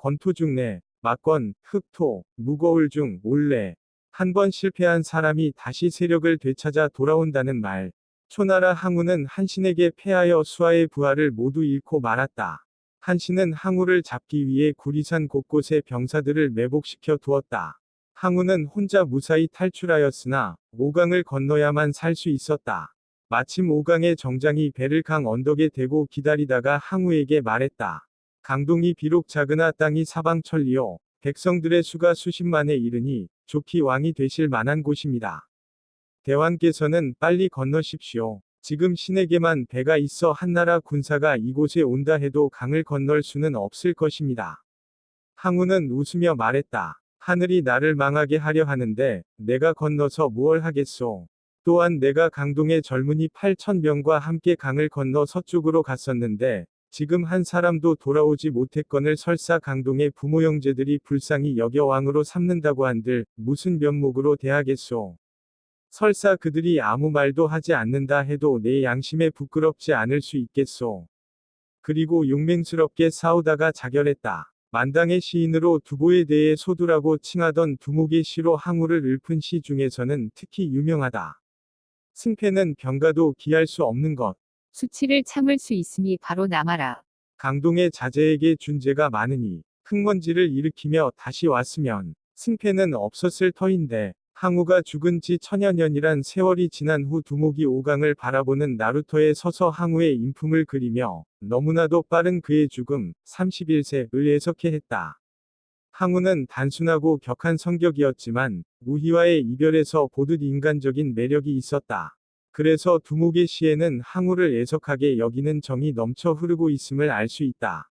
권토중내, 막권, 흑토, 무거울 중 올래. 한 번 실패한 사람이 다시 세력을 되찾아 돌아온다는 말. 초나라 항우는 한신에게 패하여 수하의 부하를 모두 잃고 말았다. 한신은 항우를 잡기 위해 구리산 곳곳에 병사들을 매복시켜 두었다. 항우는 혼자 무사히 탈출하였으나 오강을 건너야만 살 수 있었다. 마침 오강의 정장이 배를 강 언덕에 대고 기다리다가 항우에게 말했다. 강동이 비록 작으나 땅이 사방천리요. 백성들의 수가 수십만에 이르니 좋기 왕이 되실 만한 곳입니다. 대왕께서는 빨리 건너십시오. 지금 신에게만 배가 있어 한나라 군사가 이곳에 온다 해도 강을 건널 수는 없을 것입니다. 항우는 웃으며 말했다. 하늘이 나를 망하게 하려 하는데 내가 건너서 무얼 하겠소. 또한 내가 강동의 젊은이 8천명과 함께 강을 건너 서쪽으로 갔었는데 지금 한 사람도 돌아오지 못했건을 설사 강동의 부모 형제들이 불쌍히 여겨 왕으로 삼는다고 한들 무슨 면목으로 대하겠소. 설사 그들이 아무 말도 하지 않는다 해도 내 양심에 부끄럽지 않을 수 있겠소. 그리고 용맹스럽게 싸우다가 자결했다. 만당의 시인으로 두보에 대해 소두라고 칭하던 두목의 시로 항우를 읊은 시 중에서는 특히 유명하다. 승패는 병가도 기할 수 없는 것. 수치를 참을 수 있으니 바로 남아라. 강동의 자제에게 준 죄가 많으니 흙먼지를 일으키며 다시 왔으면 승패는 없었을 터인데 항우가 죽은 지 천여년이란 세월이 지난 후 두목이 오강을 바라보는 나루터에 서서 항우의 인품을 그리며 너무나도 빠른 그의 죽음 31세을 해석해 했다. 항우는 단순하고 격한 성격이었지만 우희와의 이별에서 보듯 인간적인 매력이 있었다. 그래서 두목의 시에는 항우를 애석하게 여기는 정이 넘쳐 흐르고 있음을 알 수 있다.